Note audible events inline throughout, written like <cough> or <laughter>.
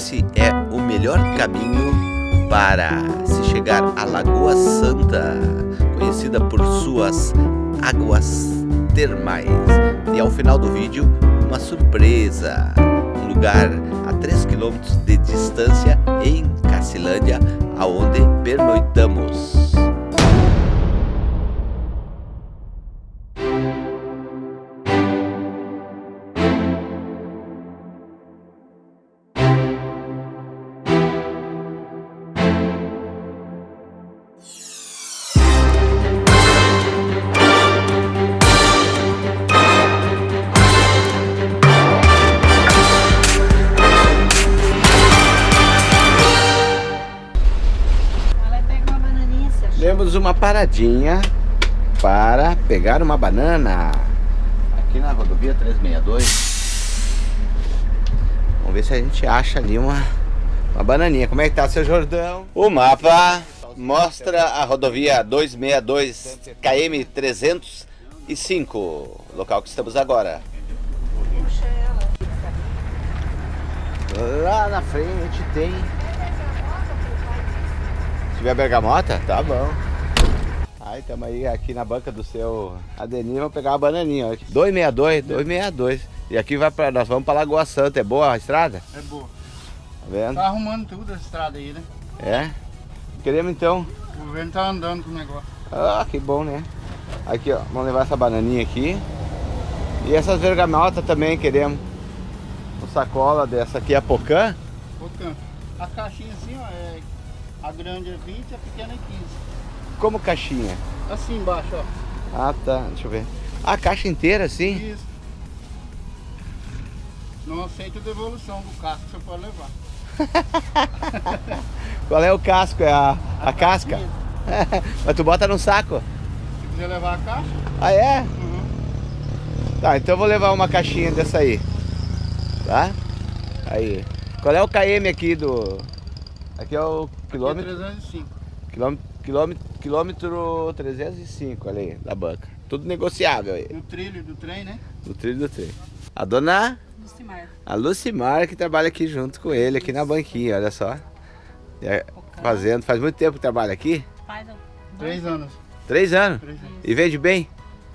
Esse é o melhor caminho para se chegar à Lagoa Santa, conhecida por suas águas termais. E ao final do vídeo, uma surpresa lugar a 3 km de distância em Cacilândia, aonde pernoitamos. Paradinha para pegar uma banana aqui na rodovia 362. Vamos ver se a gente acha ali uma, uma bananinha. Como é que tá, seu Jordão? O mapa mostra a rodovia 262 KM 305, local que estamos agora. Lá na frente tem tiver bergamota, tá bom. Aí estamos aí aqui na banca do seu Adenir, vamos pegar uma bananinha. Ó. 262, 262. E aqui vai para nós vamos para Lagoa Santa. É boa a estrada? É boa. Tá vendo? Tá arrumando tudo a estrada aí, né? É. Queremos então. O governo tá andando com o negócio. Ah, que bom, né? Aqui, ó, vamos levar essa bananinha aqui. E essas bergamotas também queremos. Uma sacola dessa aqui, a Pocã. Pocã. A caixinha assim, ó, é a grande é 20 e a pequena é 15. Como caixinha? Assim embaixo, ó. Ah, tá. Deixa eu ver. A caixa inteira, assim? Isso. Não aceito devolução do casco, você pode levar. <laughs> Qual é o casco? É a, a, a casca? <laughs> Mas tu bota no saco? Se quiser levar a caixa. Ah, é? Uhum. Tá, então eu vou levar uma caixinha dessa aí. Tá? Aí. Qual é o KM aqui do... Aqui é o quilômetro... Aqui é 305. Quilômetro, quilômetro, quilômetro 305, olha aí, da banca. Tudo negociável aí. No trilho do trem, né? No trilho do trem. A dona... Lucimar. A Lucimar que trabalha aqui junto com ele, aqui na banquinha, olha só. É, fazendo, faz muito tempo que trabalha aqui? Faz Três anos. Três anos? Três anos. E vende bem?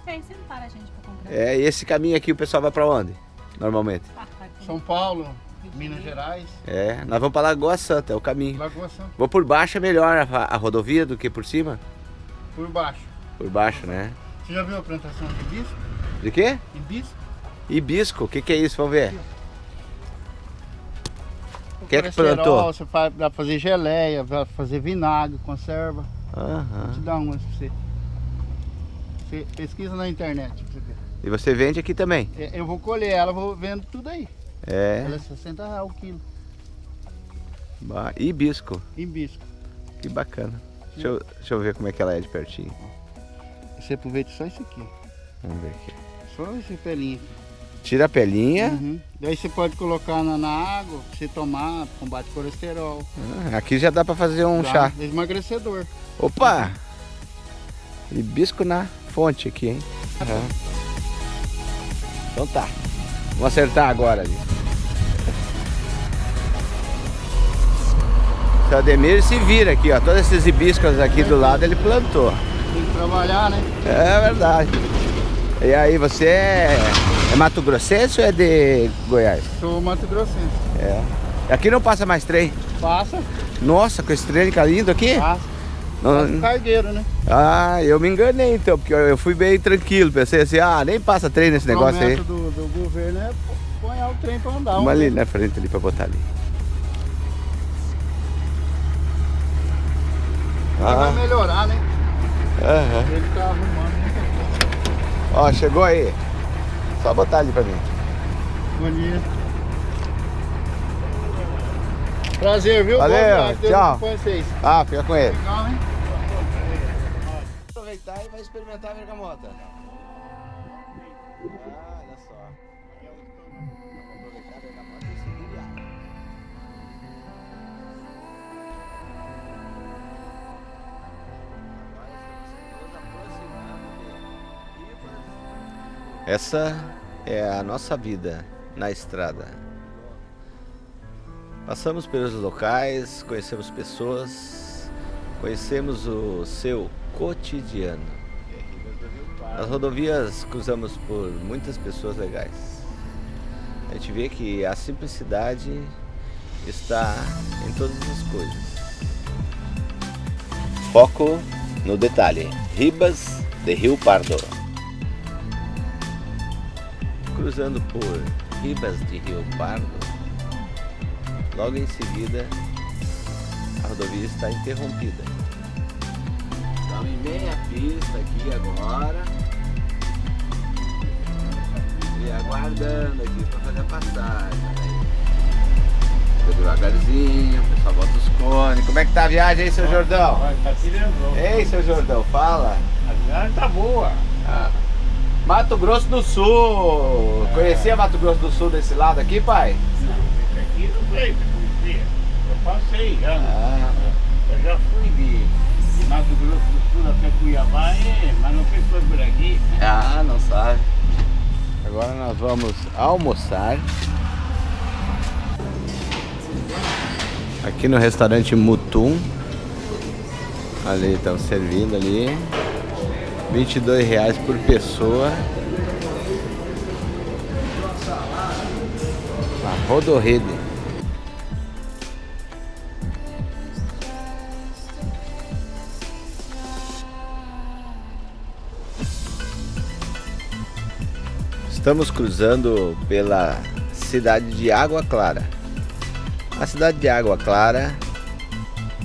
Vem, você não para a gente pra comprar. É, e esse caminho aqui o pessoal vai pra onde? Normalmente? Ah, com- São Paulo, Minas Gerais, É, nós vamos pra Lagoa Santa, é o caminho. Lagoa Santa, Vou por baixo é melhor a, a rodovia do que por cima? por baixo. Por baixo, né? Você já viu a plantação de hibisco? De quê? Hibisco? Hibisco, o que, que é isso? Vamos ver. O Quem é que plantou? Você faz pra fazer geleia, pra fazer vinagre, conserva. Vou Aham. te dar umas pra você. Você pesquisa na internet pra você ver. E você vende aqui também? É, Eu vou colher ela, vou vendo tudo aí. É. Ela é 60 reais o quilo. Hibisco, Hibisco. que bacana. Deixa eu, deixa eu ver como é que ela é de pertinho. Você aproveita só isso aqui. Vamos ver aqui. Só esse pelinho. Tira a pelinha. Uhum. Daí você pode colocar na, na água você tomar, combate colesterol. Ah, aqui já dá pra fazer um Dá chá. Emagrecedor. Opa! Hibisco na fonte aqui, hein? Aham. Então tá. Vamos acertar agora ali. Seu Ademir se vira aqui, ó. Todos esses hibiscos aqui do lado ele plantou. Tem que trabalhar, né? É verdade. E aí, você é, é Mato Grossense ou é de Goiás? Sou Mato Grossense. É. Aqui não passa mais trem. Passa, Nossa, com esse trem lindo aqui. passa. Não- o cargueiro, né? Ah, eu me enganei então, porque eu fui bem tranquilo. Pensei assim, ah, nem passa trem nesse negócio aí. Do, do governo é põe o trem pra andar. Vamos um- ali na frente ali pra botar ali. Mas Vai Ah, melhorar, né? aham. Ele tá arrumando coisa. Ó, chegou aí. Só botar ali pra mim. Bom dia. Prazer, viu? Valeu, Deus tchau. Ah, fica com ele. Legal, hein? Aproveitar e vai experimentar a bergamota. Essa é a nossa vida na estrada. Passamos pelos locais, conhecemos pessoas, conhecemos o seu cotidiano. Nas rodovias cruzamos por muitas pessoas legais. A gente vê que a simplicidade está em todas as coisas. Foco no detalhe. Ribas de Rio Pardo. Cruzando por Ribas de Rio Pardo, logo em seguida a rodovia está interrompida. Estamos em meia pista aqui agora. E aguardando aqui para fazer a passagem. Devagarzinho, o pessoal bota os cones. Como é que tá a viagem aí, seu Jordão? Tá tirando. Ei, seu Jordão, fala. A viagem tá boa. Ah. Mato Grosso do Sul. É. Conhecia Mato Grosso do Sul desse lado aqui, pai? Esse aqui não veio pra conhecer. Eu passei já. Ah. Eu já fui de, de Mato Grosso do Sul até Cuiabá, é, mas não fui foi por aqui. Ah, não sabe. Agora nós vamos almoçar. Aqui no restaurante Mutum. Ali estão servindo ali. 22 reais por pessoa. A Rodorrede. Estamos cruzando pela cidade de Água Clara. A cidade de Água Clara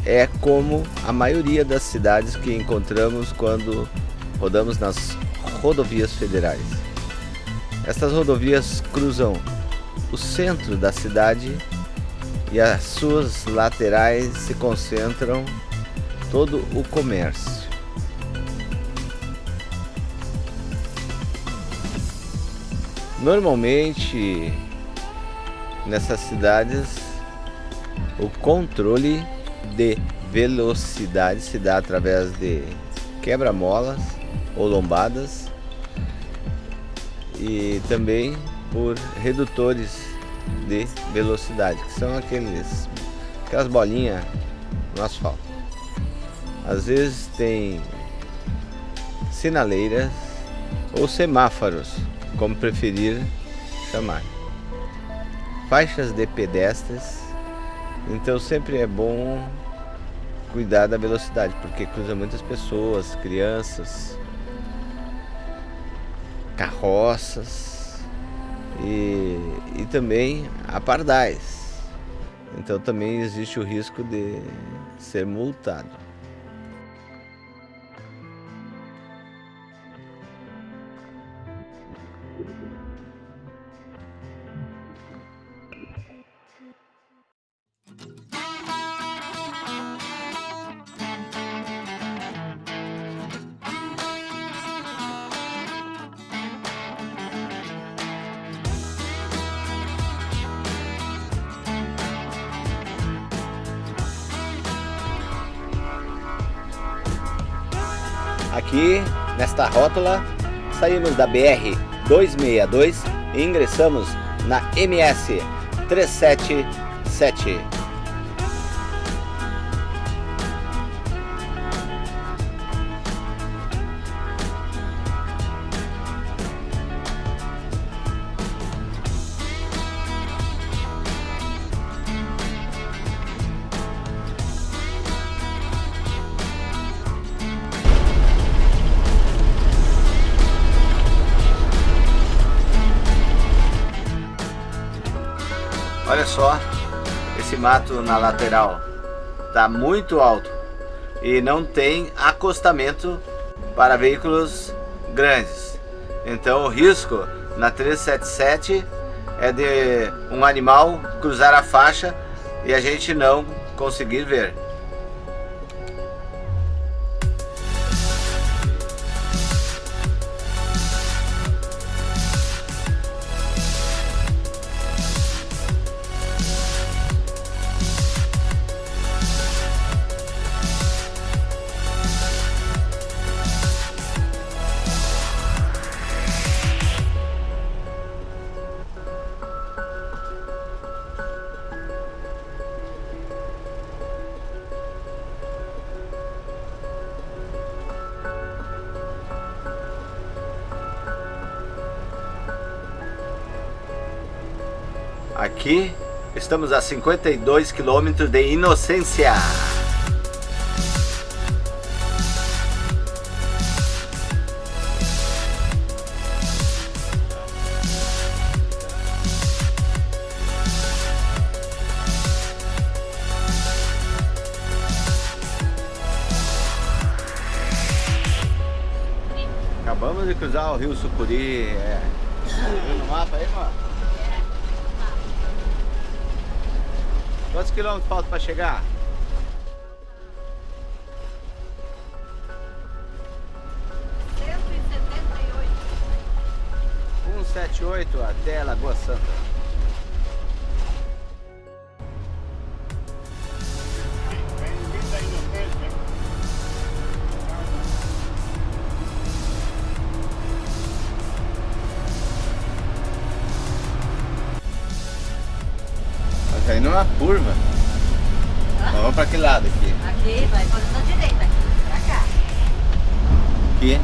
é como a maioria das cidades que encontramos quando rodamos nas rodovias federais. Essas rodovias cruzam o centro da cidade e as suas laterais se concentram todo o comércio. Normalmente nessas cidades o controle de velocidade se dá através de quebra-molas ou lombadas e também por redutores de velocidade, que são aqueles aquelas bolinhas no asfalto. Às vezes tem sinaleiras ou semáforos, como preferir chamar. Faixas de pedestres, então sempre é bom cuidar da velocidade, porque cruza muitas pessoas, crianças, carroças e, e também a pardais. Então também existe o risco de ser multado. Aqui, nesta rótula, saímos da BR-262 e ingressamos na MS-377. Olha só esse mato na lateral. Tá muito alto e não tem acostamento para veículos grandes. Então o risco na 377 é de um animal cruzar a faixa e a gente não conseguir ver. Aqui estamos a 52 quilômetros de Inocência. Acabamos de cruzar o rio Sucuri. É. Viu no mapa aí, mano? Quantos quilômetros falta para chegar? Um sete oito até Lagoa Santa. Caindo uma curva. Vamos para que lado aqui? Aqui, vai fazendo a direita, aqui, pra cá. Aqui.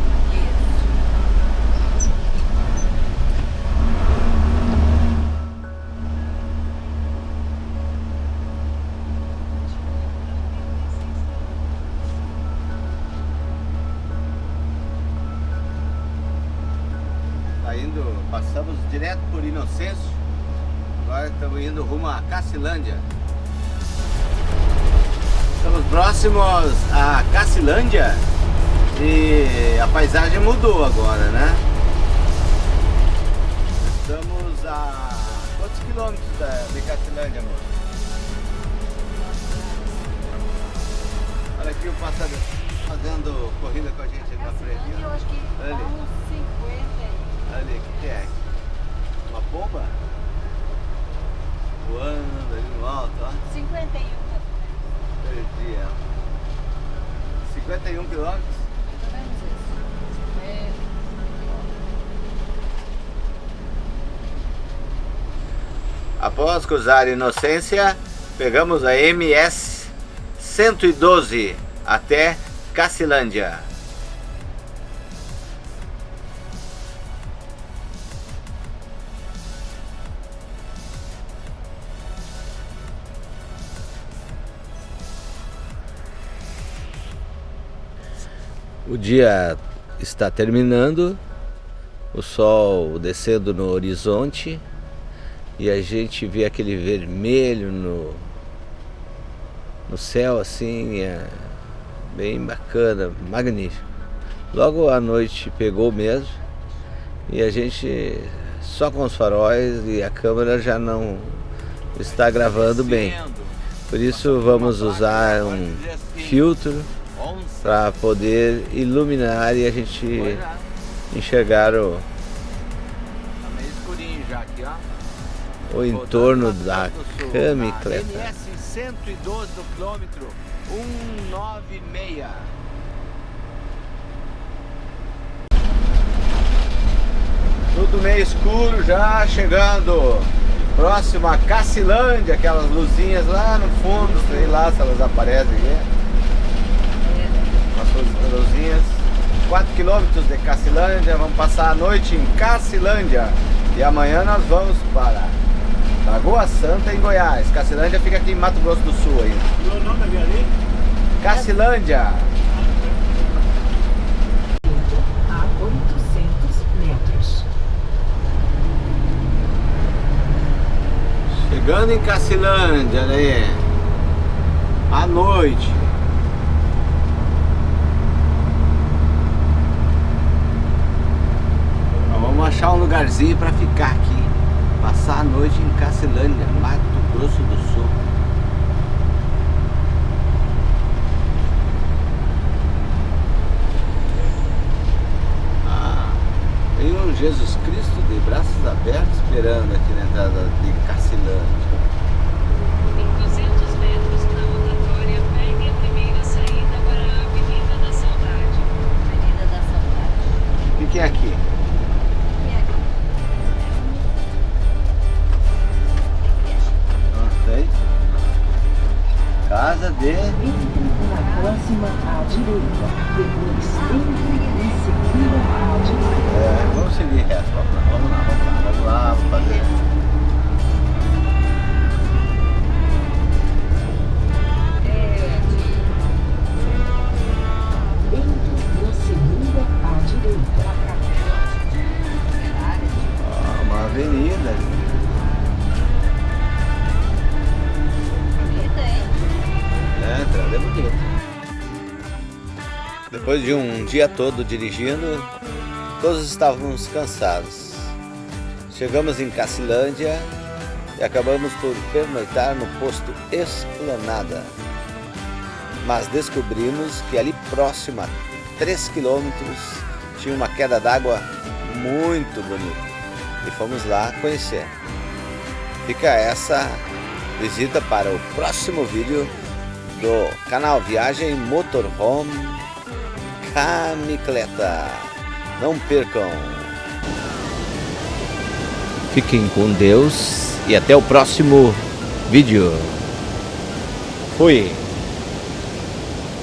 Tá indo, passamos direto por Inocêncio. Agora estamos indo rumo a Cacilândia. Estamos próximos a Cacilândia e a paisagem mudou agora, né? Estamos a quantos quilômetros da- de Cacilândia, amor? Olha aqui o passador fazendo corrida com a gente ali na frente. Eu acho que Ali. dá uns 50 aí. Ali, o que é? Uma pomba? Voando ali no alto, ó. 51, Perdi ela. 51 quilômetros? mais ou menos isso. É, Após cruzar Inocência, pegamos a MS 112 até Cacilândia. O dia está terminando, o sol descendo no horizonte e a gente vê aquele vermelho no, no céu assim, é bem bacana, magnífico. Logo à noite pegou mesmo e a gente só com os faróis e a câmera já não está gravando bem. Por isso vamos usar um filtro para poder iluminar e a gente enxergar o, Tá meio escurinho já aqui, ó. o entorno da camicleta. MS 112 no quilômetro 196. Tudo meio escuro já, chegando próximo a Cacilândia, aquelas luzinhas lá no fundo, sei lá se elas aparecem aqui. Luzinhas. 4 quilômetros de Cacilândia, vamos passar a noite em Cacilândia. E amanhã nós vamos para Lagoa Santa em Goiás. Cacilândia fica aqui em Mato Grosso do Sul aí. Meu nome é ali? Cacilândia! a 800 metros. Chegando em Cacilândia, olha aí. À noite. Então, vamos achar um lugarzinho para ficar aqui. Passar a noite em Cacilândia, Mato Grosso do Sul. Ah, tem um Jesus Cristo de braços abertos esperando aqui na entrada de Cacilândia. Depois de um dia todo dirigindo, todos estávamos cansados. Chegamos em Cacilândia e acabamos por pernoitar no posto Esplanada. Mas descobrimos que ali próximo a 3 quilômetros tinha uma queda d'água muito bonita e fomos lá conhecer. Fica essa visita para o próximo vídeo do canal Viagem Motorhome Camicleta. Não percam! Fiquem com Deus e até o próximo vídeo. Fui!